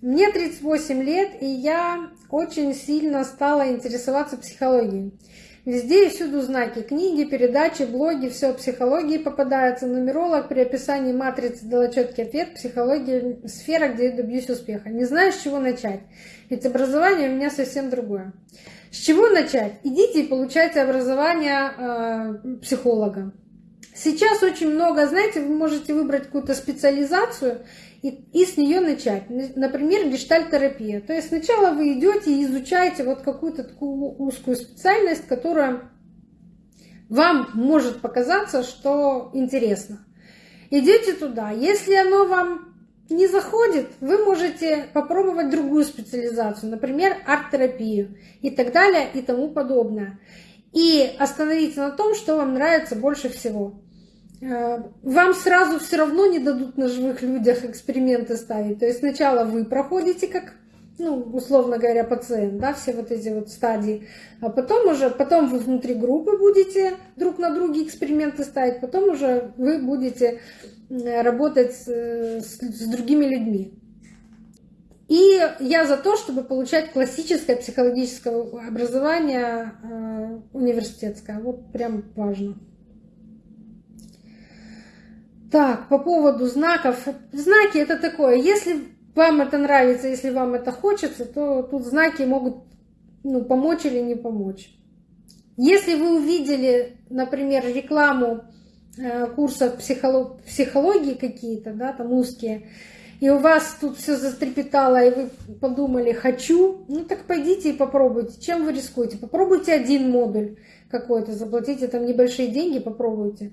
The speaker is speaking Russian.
Мне 38 лет, и я очень сильно стала интересоваться психологией. Везде и всюду знаки, книги, передачи, блоги, все психологии попадается. Нумеролог при описании матрицы дала четкий ответ. Психология – сфера, где я добьюсь успеха. Не знаю, с чего начать, ведь образование у меня совсем другое. С чего начать? Идите и получайте образование э, психолога. Сейчас очень много, знаете, вы можете выбрать какую-то специализацию и, и с нее начать. Например, гештальтерапия. То есть сначала вы идете и изучаете вот какую-то такую узкую специальность, которая вам может показаться, что интересно. Идете туда. Если оно вам не заходит, вы можете попробовать другую специализацию, например, арт-терапию и так далее и тому подобное. И остановиться на том, что вам нравится больше всего. Э, вам сразу все равно не дадут на живых людях эксперименты ставить. То есть сначала вы проходите как, ну, условно говоря, пациент, да, все вот эти вот стадии, а потом уже, потом вы внутри группы будете друг на друге эксперименты ставить, потом уже вы будете работать с, с другими людьми. И я за то, чтобы получать классическое психологическое образование э, университетское. Вот прям важно. Так, по поводу знаков. Знаки это такое, если вам это нравится, если вам это хочется, то тут знаки могут ну, помочь или не помочь. Если вы увидели, например, рекламу э, курсов психолог, психологии какие-то, да, там узкие, и у вас тут все застрепетало, и вы подумали «хочу», ну так пойдите и попробуйте. Чем вы рискуете? Попробуйте один модуль какой-то, заплатите там небольшие деньги, попробуйте.